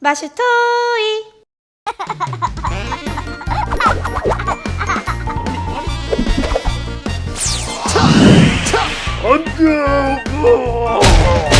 마슈토이. 안돼.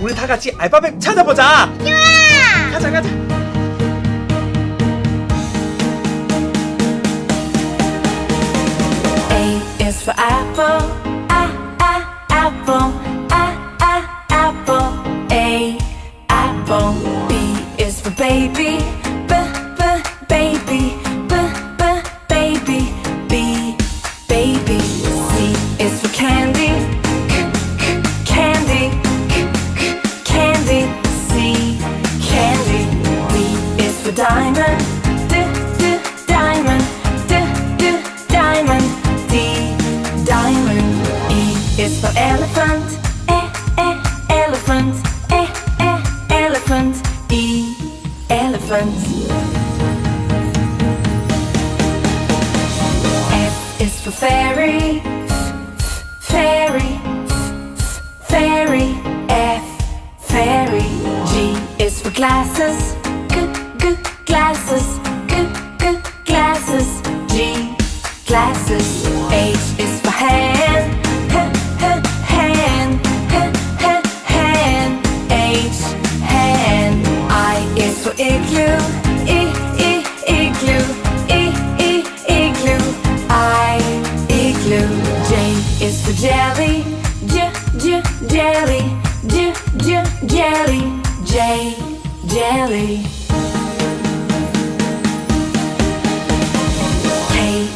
우리 다 같이 알파벳 찾아보자 좋아. 가자 가자 A is for apple, a a apple, a a apple. A apple. B is for baby, diamond, d d diamond, d d diamond. D diamond. E is for elephant, e e elephant, e e elephant. E elephant. F is for fairy, f fairy, f fairy. F fairy. G is for glasses, glasses. H is for hand, hand, h h hand. H hand. I is for igloo, i i igloo, i i igloo. I igloo. J is for jelly, j j jelly, j j jelly. J jelly.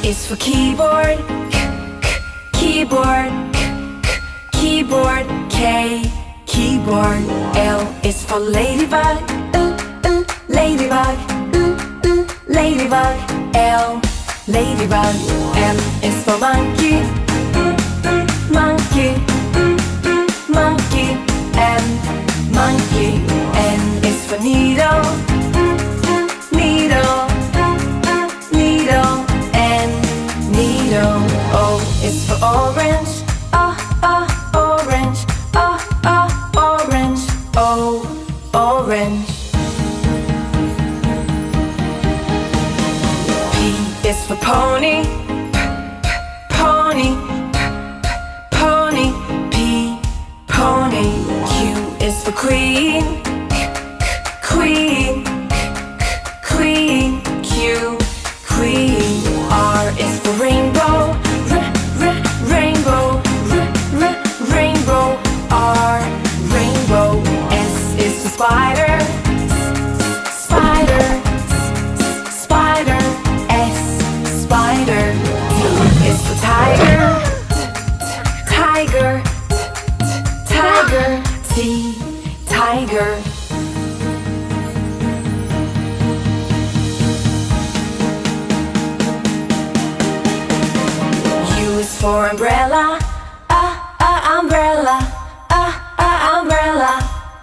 Is for keyboard, k k keyboard, k k keyboard. K keyboard. L is for ladybug, uh, uh, ladybug, uh, uh, ladybug. L ladybug. M is for monkey, mm, monkey, mm, monkey. M monkey. For needle, O is for orange, ah ah orange, ah ah orange. O orange. P is for pony, p p pony, p p pony. P pony. Q is for queen, T tiger. U is for umbrella, ah ah umbrella, ah ah umbrella.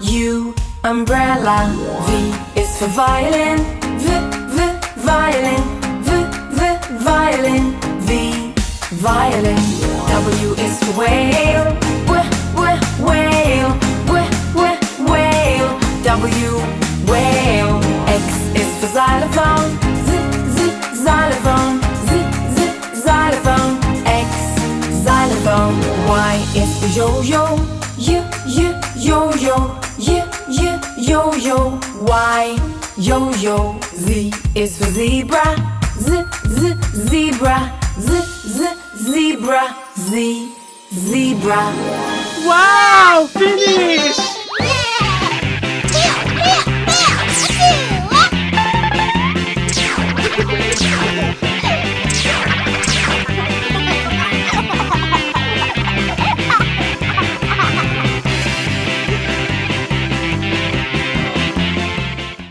U umbrella. V is for violin, v v violin, v v violin. V violin. W is for whale, Yes, yo yo, yo, you yo yo, you you yo yo. Why? yo yo. Z is for zebra, z z zebra, z z zebra, z zebra. Wow! Finish!